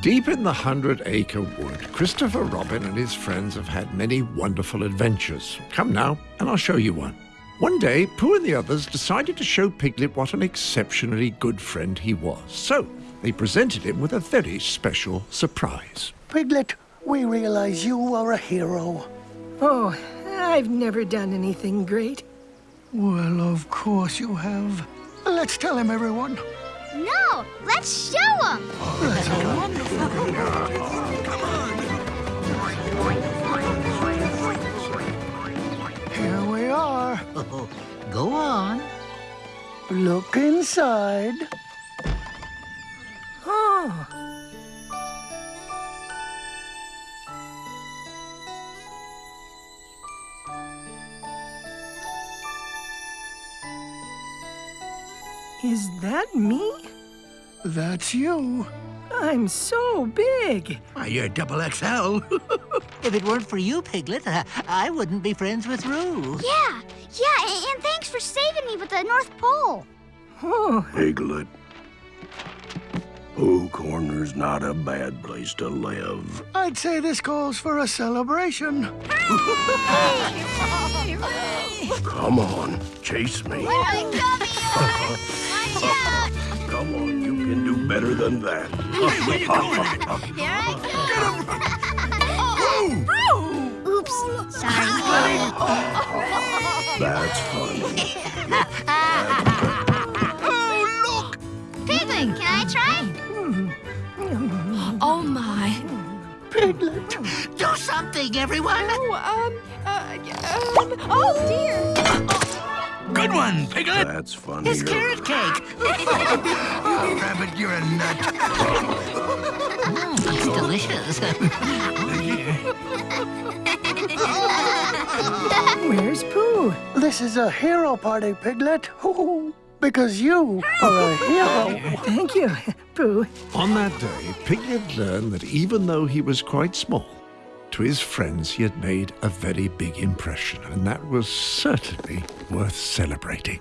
Deep in the Hundred Acre Wood, Christopher Robin and his friends have had many wonderful adventures. Come now, and I'll show you one. One day, Pooh and the others decided to show Piglet what an exceptionally good friend he was. So, they presented him with a very special surprise. Piglet, we realize you are a hero. Oh, I've never done anything great. Well, of course you have. Let's tell him, everyone. No, let's show them. Here we are. Go on. Look inside. Is that me? That's you. I'm so big. Why, you're double XL. If it weren't for you, Piglet, uh, I wouldn't be friends with Roo. Yeah, yeah, and, and thanks for saving me with the North Pole. Oh, Piglet. Pooh Corner's not a bad place to live. I'd say this calls for a celebration. Come on, chase me. I'm coming. Come on, you can do better than that. Here I come. Oops, sorry. That's funny. Piglet. Do something, everyone. Oh, um, uh, um, oh dear. Good one, Piglet. That's funny. It's carrot cake. Rabbit, you're a nut. Mm, it's delicious. where's Pooh? This is a hero party, Piglet. Hoo-hoo. Because you are a hero. Thank you, On that day, Piglet learned that even though he was quite small, to his friends he had made a very big impression, and that was certainly worth celebrating.